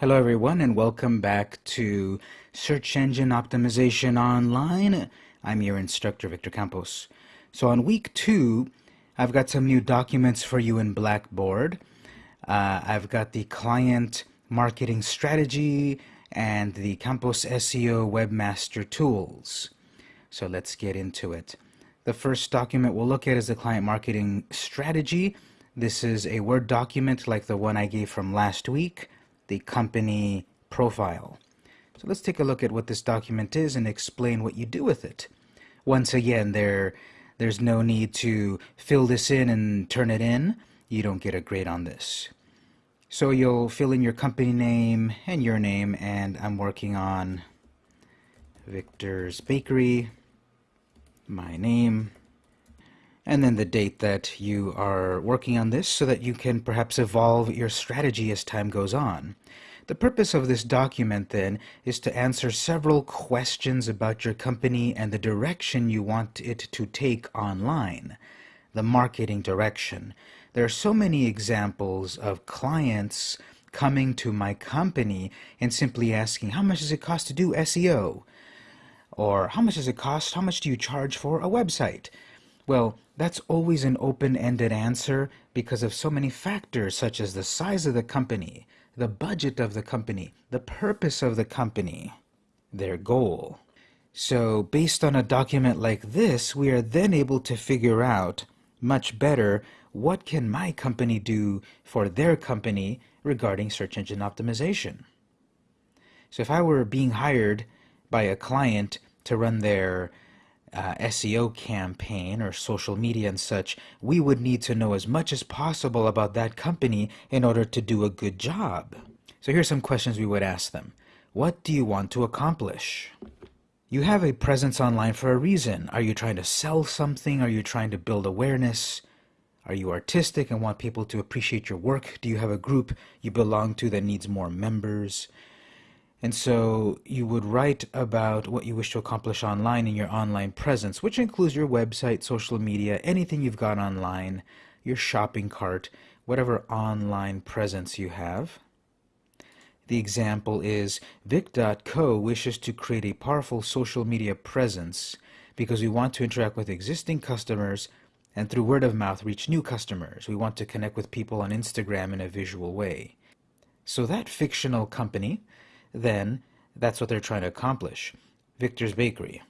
Hello everyone and welcome back to Search Engine Optimization Online. I'm your instructor Victor Campos. So on week two, I've got some new documents for you in Blackboard. Uh, I've got the client marketing strategy and the Campos SEO Webmaster tools. So let's get into it. The first document we'll look at is the client marketing strategy. This is a Word document like the one I gave from last week the company profile. So let's take a look at what this document is and explain what you do with it. Once again, there, there's no need to fill this in and turn it in. You don't get a grade on this. So you'll fill in your company name and your name, and I'm working on Victor's Bakery, my name, and then the date that you are working on this so that you can perhaps evolve your strategy as time goes on. The purpose of this document then is to answer several questions about your company and the direction you want it to take online, the marketing direction. There are so many examples of clients coming to my company and simply asking, how much does it cost to do SEO? Or how much does it cost? How much do you charge for a website? Well, that's always an open-ended answer because of so many factors such as the size of the company, the budget of the company, the purpose of the company, their goal. So based on a document like this, we are then able to figure out much better what can my company do for their company regarding search engine optimization. So if I were being hired by a client to run their uh, SEO campaign or social media and such, we would need to know as much as possible about that company in order to do a good job. So here's some questions we would ask them. What do you want to accomplish? You have a presence online for a reason. Are you trying to sell something? Are you trying to build awareness? Are you artistic and want people to appreciate your work? Do you have a group you belong to that needs more members? And so you would write about what you wish to accomplish online in your online presence, which includes your website, social media, anything you've got online, your shopping cart, whatever online presence you have. The example is Vic.co wishes to create a powerful social media presence because we want to interact with existing customers and through word of mouth reach new customers. We want to connect with people on Instagram in a visual way. So that fictional company then that's what they're trying to accomplish. Victor's Bakery.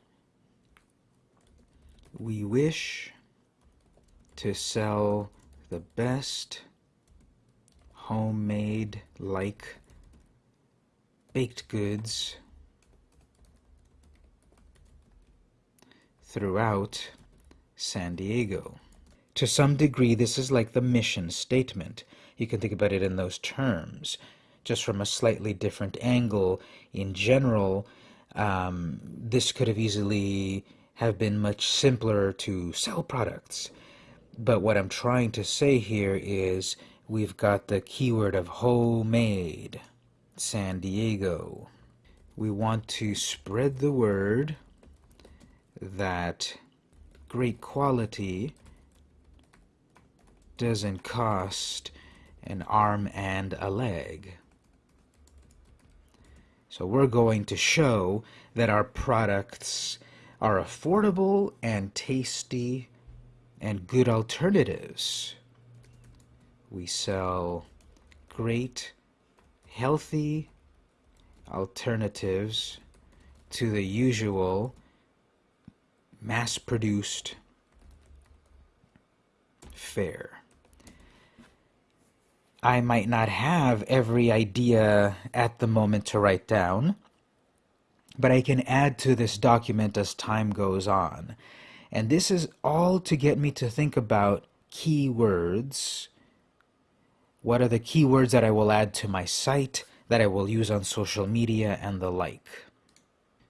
We wish to sell the best homemade like baked goods throughout San Diego. To some degree, this is like the mission statement. You can think about it in those terms just from a slightly different angle. In general, um, this could have easily have been much simpler to sell products. But what I'm trying to say here is we've got the keyword of homemade, San Diego. We want to spread the word that great quality doesn't cost an arm and a leg. So we're going to show that our products are affordable and tasty and good alternatives. We sell great, healthy alternatives to the usual mass-produced fare. I might not have every idea at the moment to write down, but I can add to this document as time goes on. And this is all to get me to think about keywords. What are the keywords that I will add to my site, that I will use on social media, and the like.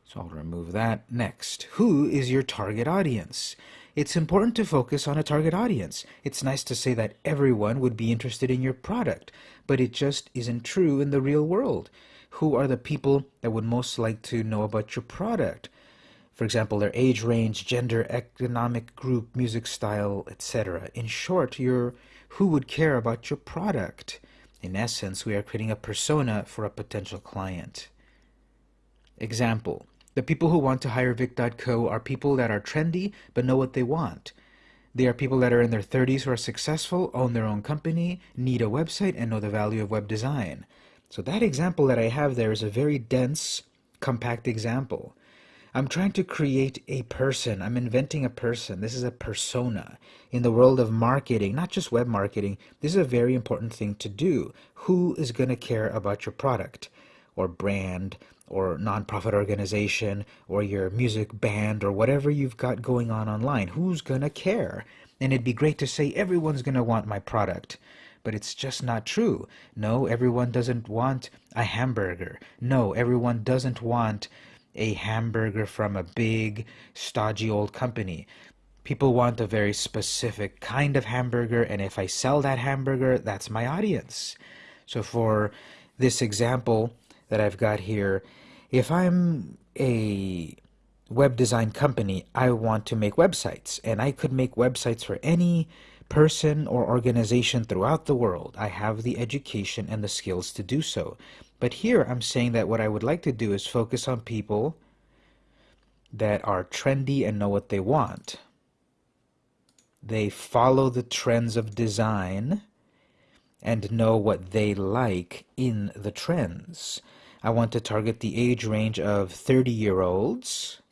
So I'll remove that. Next, who is your target audience? It's important to focus on a target audience. It's nice to say that everyone would be interested in your product, but it just isn't true in the real world. Who are the people that would most like to know about your product? For example, their age range, gender, economic group, music style, etc. In short, your who would care about your product? In essence, we are creating a persona for a potential client. Example, the people who want to hire Vic.co are people that are trendy but know what they want. They are people that are in their 30s who are successful, own their own company, need a website, and know the value of web design. So that example that I have there is a very dense, compact example. I'm trying to create a person. I'm inventing a person. This is a persona. In the world of marketing, not just web marketing, this is a very important thing to do. Who is going to care about your product or brand or nonprofit organization or your music band or whatever you've got going on online? Who's going to care? And it'd be great to say everyone's going to want my product but it's just not true. No, everyone doesn't want a hamburger. No, everyone doesn't want a hamburger from a big, stodgy old company. People want a very specific kind of hamburger, and if I sell that hamburger, that's my audience. So, for this example that I've got here, if I'm a web design company, I want to make websites, and I could make websites for any person or organization throughout the world. I have the education and the skills to do so. But here I'm saying that what I would like to do is focus on people that are trendy and know what they want. They follow the trends of design and know what they like in the trends. I want to target the age range of 30 year olds.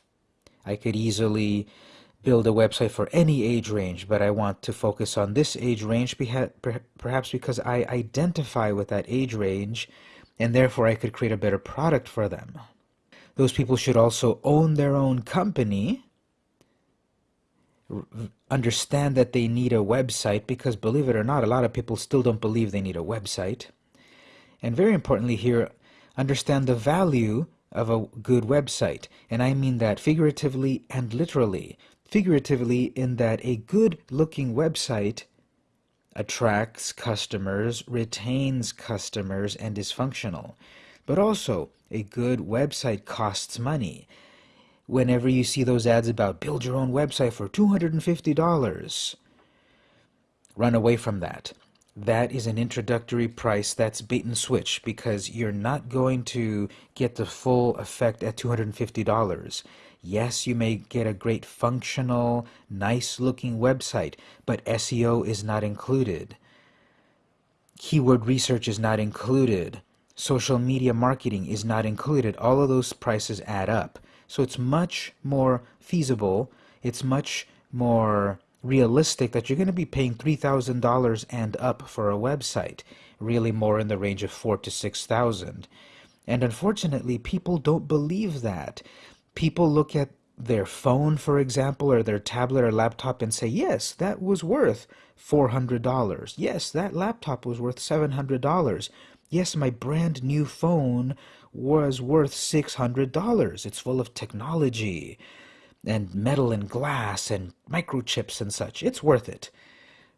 I could easily build a website for any age range, but I want to focus on this age range perhaps because I identify with that age range and therefore I could create a better product for them. Those people should also own their own company, understand that they need a website because believe it or not, a lot of people still don't believe they need a website. And very importantly here, understand the value of a good website. And I mean that figuratively and literally. Figuratively, in that a good looking website attracts customers, retains customers, and is functional. But also, a good website costs money. Whenever you see those ads about build your own website for $250, run away from that. That is an introductory price. That's bait and switch because you're not going to get the full effect at $250. Yes, you may get a great functional, nice looking website, but SEO is not included. Keyword research is not included. Social media marketing is not included. All of those prices add up. So it's much more feasible, it's much more realistic that you're going to be paying $3,000 and up for a website, really more in the range of 4 to 6,000. And unfortunately, people don't believe that people look at their phone, for example, or their tablet or laptop and say, yes, that was worth $400. Yes, that laptop was worth $700. Yes, my brand new phone was worth $600. It's full of technology and metal and glass and microchips and such. It's worth it.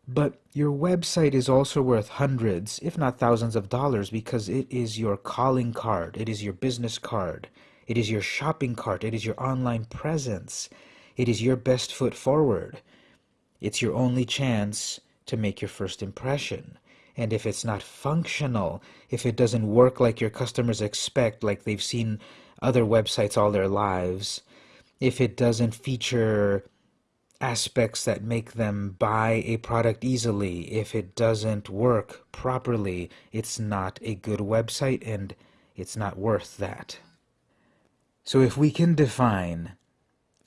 But your website is also worth hundreds, if not thousands of dollars because it is your calling card, it is your business card. It is your shopping cart. It is your online presence. It is your best foot forward. It's your only chance to make your first impression. And if it's not functional, if it doesn't work like your customers expect, like they've seen other websites all their lives, if it doesn't feature aspects that make them buy a product easily, if it doesn't work properly, it's not a good website and it's not worth that. So if we can define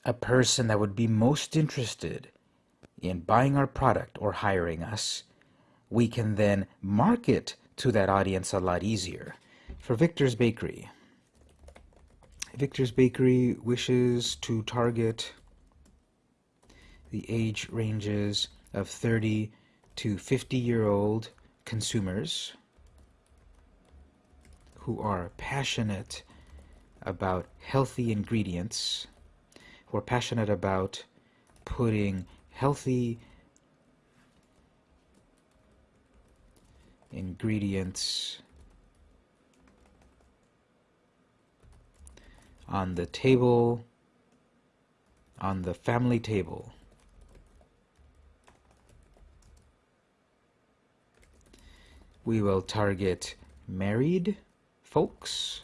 a person that would be most interested in buying our product or hiring us, we can then market to that audience a lot easier. For Victor's Bakery, Victor's Bakery wishes to target the age ranges of 30 to 50 year old consumers who are passionate about healthy ingredients, who are passionate about putting healthy ingredients on the table, on the family table. We will target married folks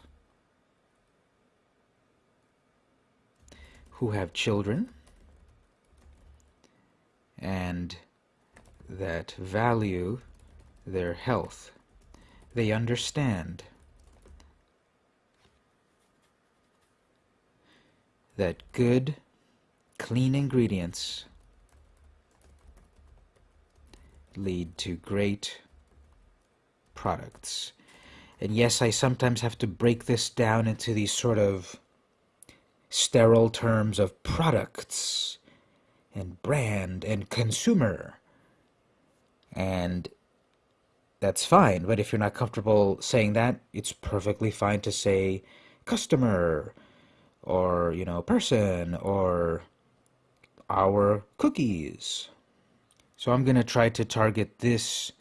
who have children and that value their health. They understand that good, clean ingredients lead to great products. And yes, I sometimes have to break this down into these sort of sterile terms of products and brand and consumer. And that's fine, but if you're not comfortable saying that, it's perfectly fine to say customer or, you know, person or our cookies. So I'm going to try to target this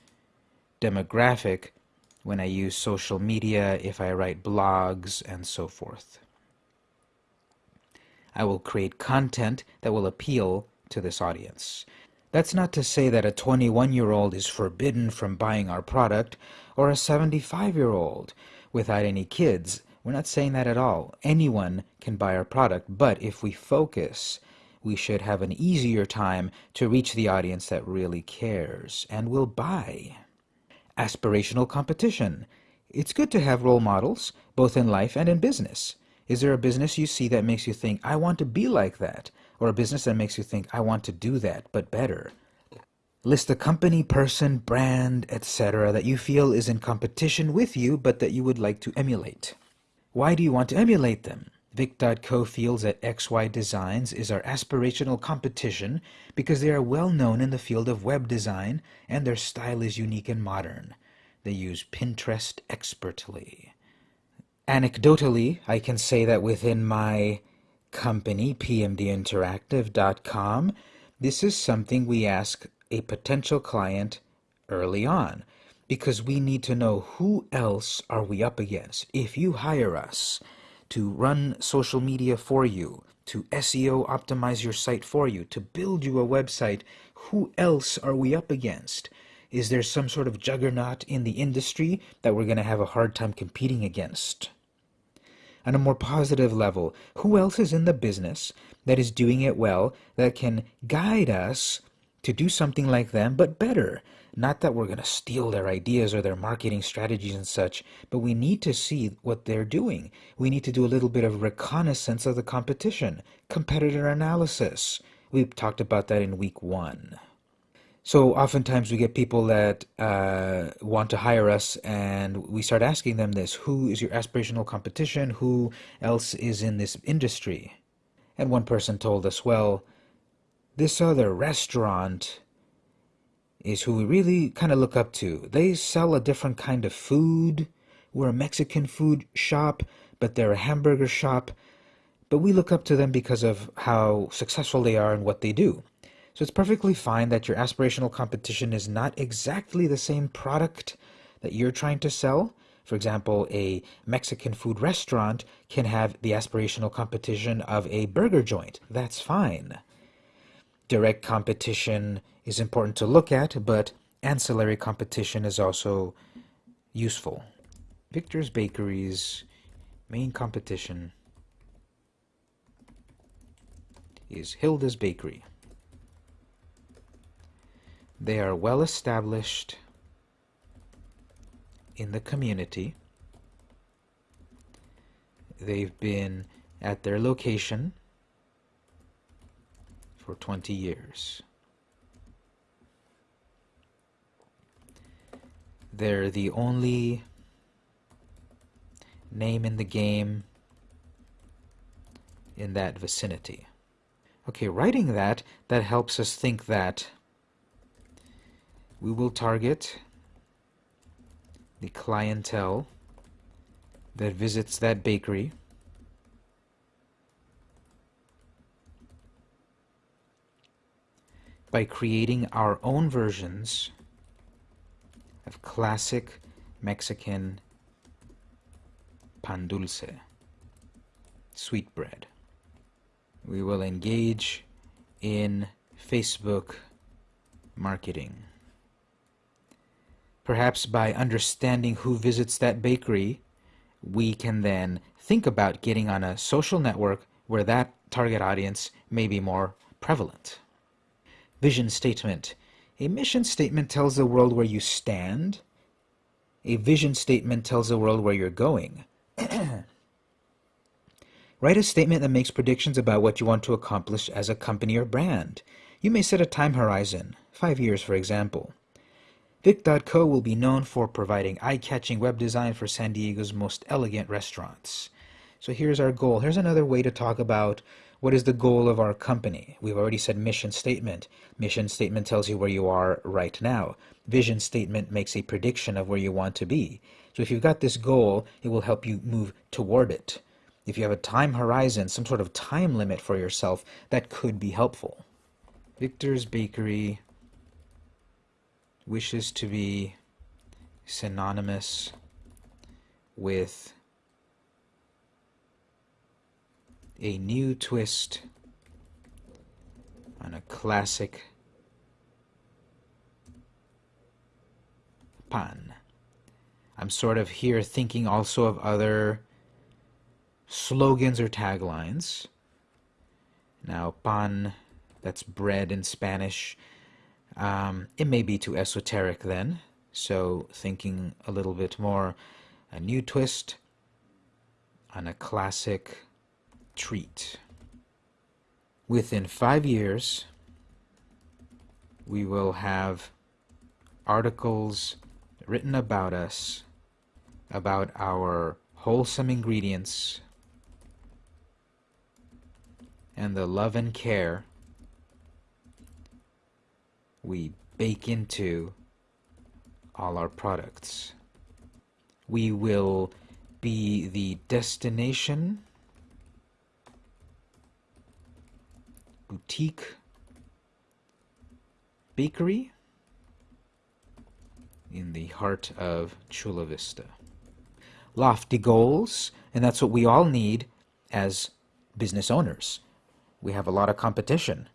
demographic when I use social media, if I write blogs, and so forth. I will create content that will appeal to this audience. That's not to say that a 21 year old is forbidden from buying our product or a 75 year old without any kids. We're not saying that at all. Anyone can buy our product, but if we focus, we should have an easier time to reach the audience that really cares and will buy. Aspirational competition. It's good to have role models, both in life and in business. Is there a business you see that makes you think, I want to be like that? Or a business that makes you think, I want to do that, but better? List a company, person, brand, etc. that you feel is in competition with you, but that you would like to emulate. Why do you want to emulate them? Vic.co feels that XY Designs is our aspirational competition because they are well known in the field of web design and their style is unique and modern. They use Pinterest expertly. Anecdotally, I can say that within my company, pmdinteractive.com, this is something we ask a potential client early on because we need to know who else are we up against. If you hire us, to run social media for you, to SEO optimize your site for you, to build you a website, who else are we up against? Is there some sort of juggernaut in the industry that we're going to have a hard time competing against? On a more positive level, who else is in the business that is doing it well that can guide us to do something like them but better? Not that we're going to steal their ideas or their marketing strategies and such, but we need to see what they're doing. We need to do a little bit of reconnaissance of the competition, competitor analysis. We talked about that in week one. So oftentimes we get people that uh, want to hire us and we start asking them this, who is your aspirational competition? Who else is in this industry? And one person told us, well, this other restaurant is who we really kind of look up to. They sell a different kind of food. We're a Mexican food shop, but they're a hamburger shop. But we look up to them because of how successful they are and what they do. So it's perfectly fine that your aspirational competition is not exactly the same product that you're trying to sell. For example, a Mexican food restaurant can have the aspirational competition of a burger joint. That's fine. Direct competition is important to look at, but ancillary competition is also useful. Victor's Bakery's main competition is Hilda's Bakery. They are well established in the community. They've been at their location for 20 years. They're the only name in the game in that vicinity. Okay, writing that, that helps us think that we will target the clientele that visits that bakery by creating our own versions classic Mexican pan dulce, sweet bread. We will engage in Facebook marketing. Perhaps by understanding who visits that bakery, we can then think about getting on a social network where that target audience may be more prevalent. Vision statement. A mission statement tells the world where you stand. A vision statement tells the world where you're going. Write a statement that makes predictions about what you want to accomplish as a company or brand. You may set a time horizon, five years for example. Vic.co will be known for providing eye-catching web design for San Diego's most elegant restaurants. So here's our goal. Here's another way to talk about what is the goal of our company. We've already said mission statement. Mission statement tells you where you are right now. Vision statement makes a prediction of where you want to be. So if you've got this goal, it will help you move toward it. If you have a time horizon, some sort of time limit for yourself, that could be helpful. Victor's Bakery wishes to be synonymous with a new twist on a classic pan. I'm sort of here thinking also of other slogans or taglines. Now, pan, that's bread in Spanish. Um, it may be too esoteric then, so thinking a little bit more a new twist on a classic treat. Within five years, we will have articles written about us, about our wholesome ingredients, and the love and care we bake into all our products. We will be the destination boutique bakery in the heart of Chula Vista. Lofty goals, and that's what we all need as business owners. We have a lot of competition.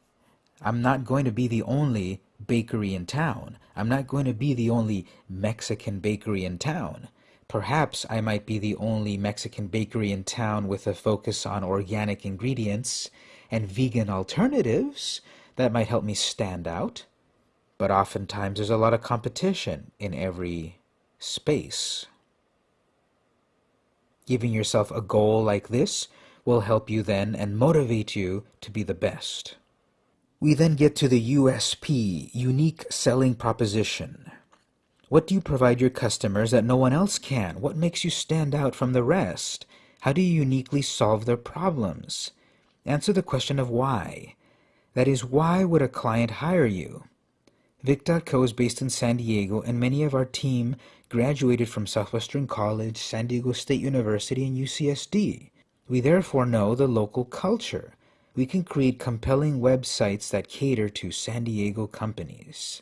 I'm not going to be the only bakery in town. I'm not going to be the only Mexican bakery in town. Perhaps I might be the only Mexican bakery in town with a focus on organic ingredients and vegan alternatives that might help me stand out. But oftentimes there's a lot of competition in every space. Giving yourself a goal like this will help you then and motivate you to be the best. We then get to the USP, unique selling proposition. What do you provide your customers that no one else can? What makes you stand out from the rest? How do you uniquely solve their problems? Answer the question of why. That is, why would a client hire you? Vic.co is based in San Diego, and many of our team graduated from Southwestern College, San Diego State University, and UCSD. We therefore know the local culture. We can create compelling websites that cater to San Diego companies.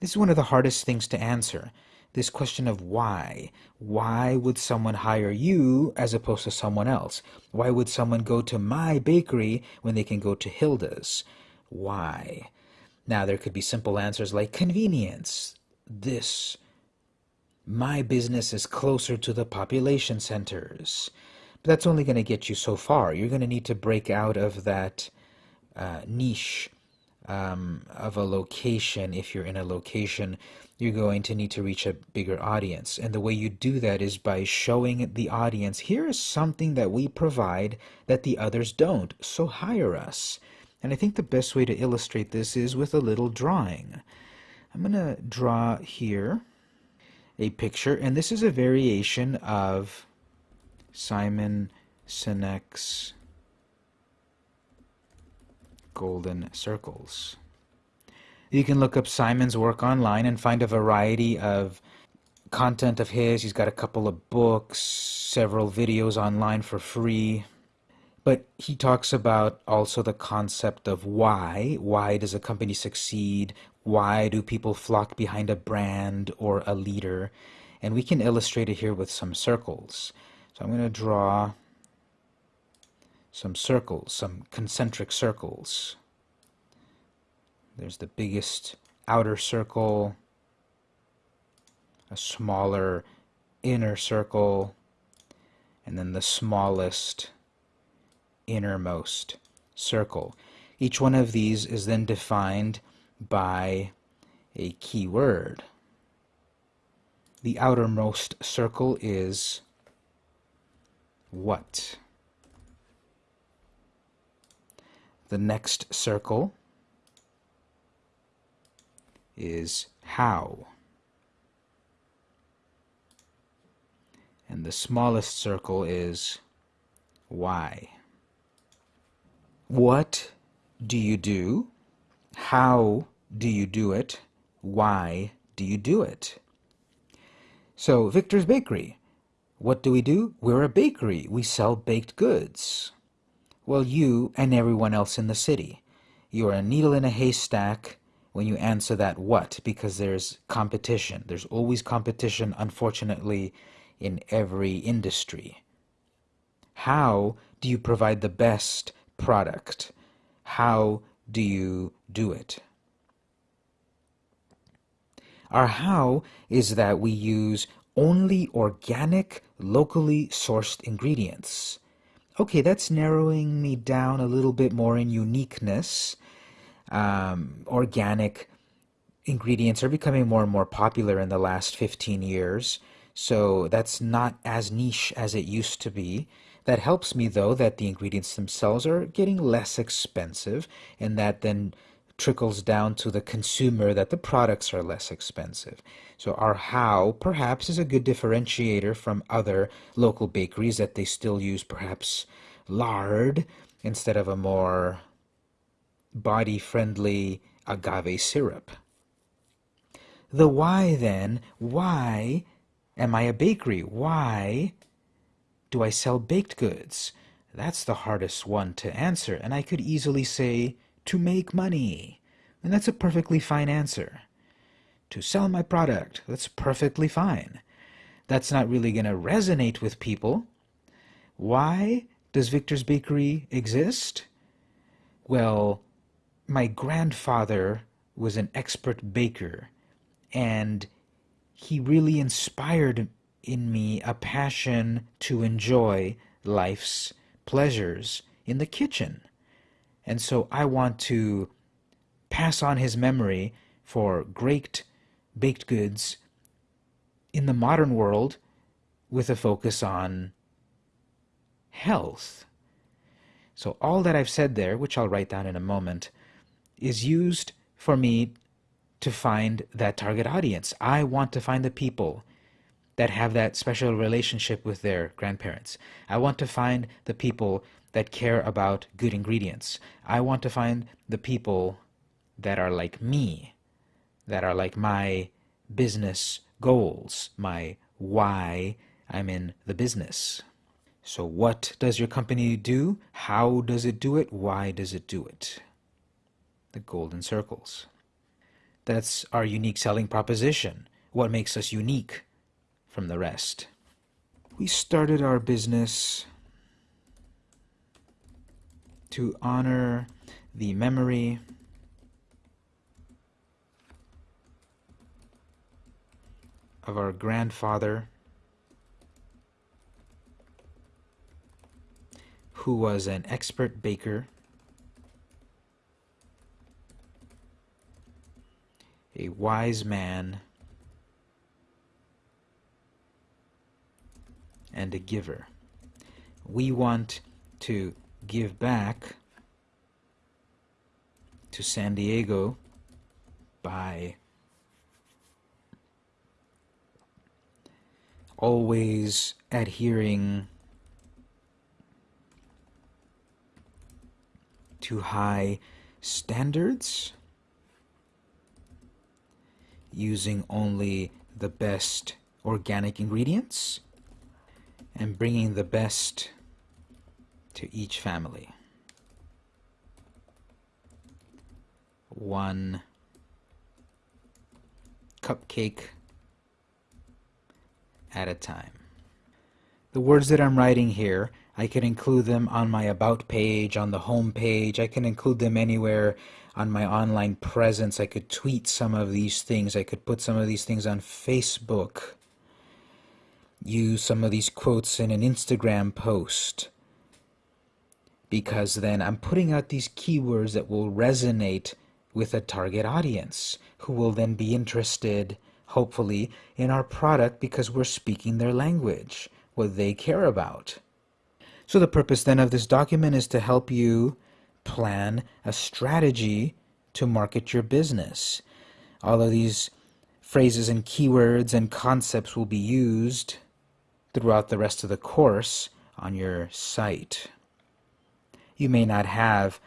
This is one of the hardest things to answer this question of why. Why would someone hire you as opposed to someone else? Why would someone go to my bakery when they can go to Hilda's? Why? Now, there could be simple answers like convenience. This. My business is closer to the population centers. But that's only going to get you so far. You're going to need to break out of that uh, niche um, of a location if you're in a location you're going to need to reach a bigger audience. And the way you do that is by showing the audience, here is something that we provide that the others don't, so hire us. And I think the best way to illustrate this is with a little drawing. I'm going to draw here a picture, and this is a variation of Simon Sinek's Golden Circles. You can look up Simon's work online and find a variety of content of his. He's got a couple of books, several videos online for free. But he talks about also the concept of why. Why does a company succeed? Why do people flock behind a brand or a leader? And we can illustrate it here with some circles. So I'm going to draw some circles, some concentric circles. There's the biggest outer circle. a smaller inner circle, and then the smallest innermost circle. Each one of these is then defined by a keyword. The outermost circle is what? The next circle is how. And the smallest circle is why. What do you do? How do you do it? Why do you do it? So, Victor's Bakery. What do we do? We're a bakery. We sell baked goods. Well, you and everyone else in the city. You're a needle in a haystack when you answer that what, because there's competition. There's always competition, unfortunately, in every industry. How do you provide the best product? How do you do it? Our how is that we use only organic, locally sourced ingredients. Okay, that's narrowing me down a little bit more in uniqueness. Um, organic ingredients are becoming more and more popular in the last 15 years, so that's not as niche as it used to be. That helps me though that the ingredients themselves are getting less expensive and that then trickles down to the consumer that the products are less expensive. So our how perhaps is a good differentiator from other local bakeries that they still use perhaps lard instead of a more body friendly agave syrup. The why then, why am I a bakery? Why do I sell baked goods? That's the hardest one to answer, and I could easily say, to make money. And that's a perfectly fine answer. To sell my product, that's perfectly fine. That's not really going to resonate with people. Why does Victor's Bakery exist? Well, my grandfather was an expert baker, and he really inspired in me a passion to enjoy life's pleasures in the kitchen. And so I want to pass on his memory for great baked goods in the modern world with a focus on health. So all that I've said there, which I'll write down in a moment, is used for me to find that target audience. I want to find the people that have that special relationship with their grandparents. I want to find the people that care about good ingredients. I want to find the people that are like me, that are like my business goals, my why I'm in the business. So, what does your company do? How does it do it? Why does it do it? The golden circles. That's our unique selling proposition. What makes us unique from the rest. We started our business to honor the memory of our grandfather who was an expert baker, a wise man, and a giver. We want to give back to San Diego by always adhering to high standards, using only the best organic ingredients, and bringing the best to each family. One cupcake at a time. The words that I'm writing here, I can include them on my About page, on the home page. I can include them anywhere on my online presence. I could tweet some of these things. I could put some of these things on Facebook. Use some of these quotes in an Instagram post. Because then I'm putting out these keywords that will resonate with a target audience who will then be interested, hopefully, in our product because we're speaking their language, what they care about. So the purpose then of this document is to help you plan a strategy to market your business. All of these phrases and keywords and concepts will be used throughout the rest of the course on your site. You may not have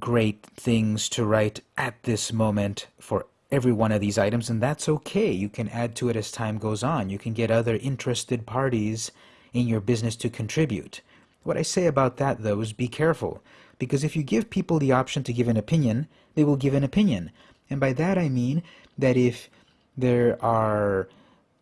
great things to write at this moment for every one of these items, and that's okay. You can add to it as time goes on. You can get other interested parties in your business to contribute. What I say about that, though, is be careful, because if you give people the option to give an opinion, they will give an opinion. And by that I mean that if there are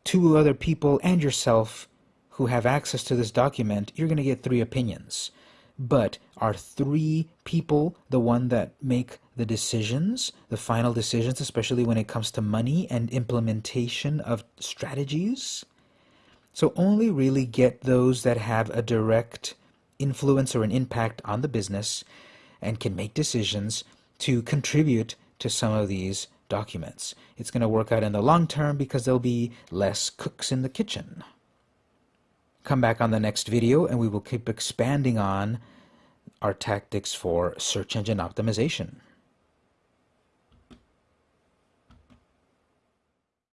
two other people and yourself who have access to this document, you're going to get three opinions. But are three people the one that make the decisions, the final decisions, especially when it comes to money and implementation of strategies? So only really get those that have a direct influence or an impact on the business and can make decisions to contribute to some of these documents. It's going to work out in the long term because there'll be less cooks in the kitchen. Come back on the next video and we will keep expanding on our tactics for search engine optimization.